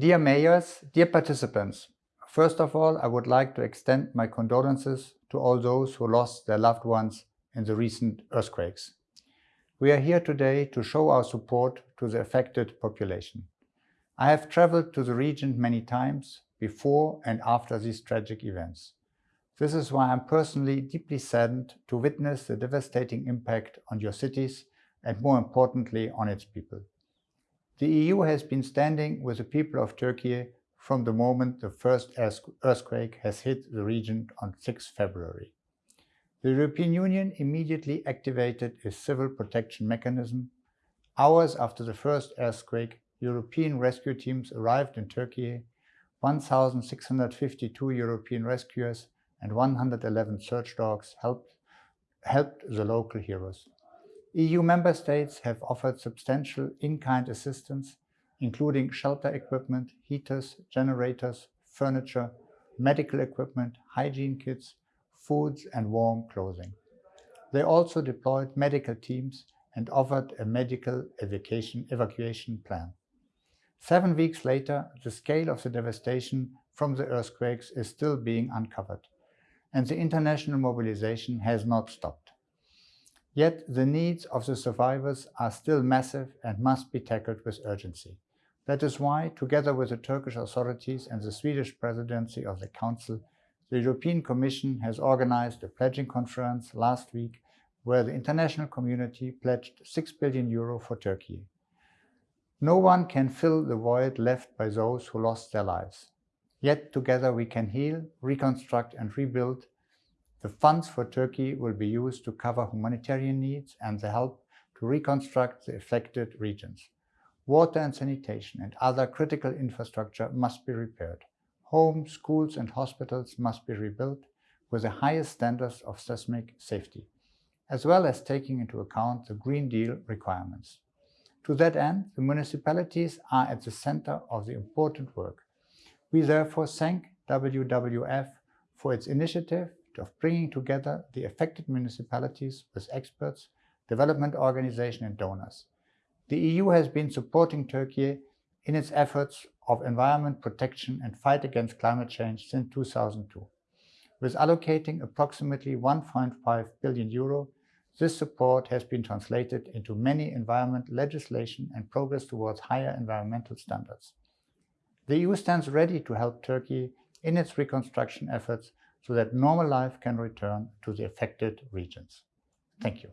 Dear mayors, dear participants, first of all, I would like to extend my condolences to all those who lost their loved ones in the recent earthquakes. We are here today to show our support to the affected population. I have traveled to the region many times before and after these tragic events. This is why I'm personally deeply saddened to witness the devastating impact on your cities and more importantly on its people. The EU has been standing with the people of Turkey from the moment the first earthquake has hit the region on 6 February. The European Union immediately activated a civil protection mechanism. Hours after the first earthquake, European rescue teams arrived in Turkey. 1,652 European rescuers and 111 search dogs helped, helped the local heroes. EU member states have offered substantial in-kind assistance, including shelter equipment, heaters, generators, furniture, medical equipment, hygiene kits, foods and warm clothing. They also deployed medical teams and offered a medical evacuation, evacuation plan. Seven weeks later, the scale of the devastation from the earthquakes is still being uncovered and the international mobilization has not stopped. Yet the needs of the survivors are still massive and must be tackled with urgency. That is why, together with the Turkish authorities and the Swedish presidency of the Council, the European Commission has organized a pledging conference last week where the international community pledged 6 billion euro for Turkey. No one can fill the void left by those who lost their lives. Yet together we can heal, reconstruct and rebuild. The funds for Turkey will be used to cover humanitarian needs and the help to reconstruct the affected regions. Water and sanitation and other critical infrastructure must be repaired. Homes, schools and hospitals must be rebuilt with the highest standards of seismic safety, as well as taking into account the Green Deal requirements. To that end, the municipalities are at the center of the important work. We therefore thank WWF for its initiative of bringing together the affected municipalities with experts, development organizations and donors. The EU has been supporting Turkey in its efforts of environment protection and fight against climate change since 2002. With allocating approximately 1.5 billion euro, this support has been translated into many environment legislation and progress towards higher environmental standards. The EU stands ready to help Turkey in its reconstruction efforts so that normal life can return to the affected regions. Thank you.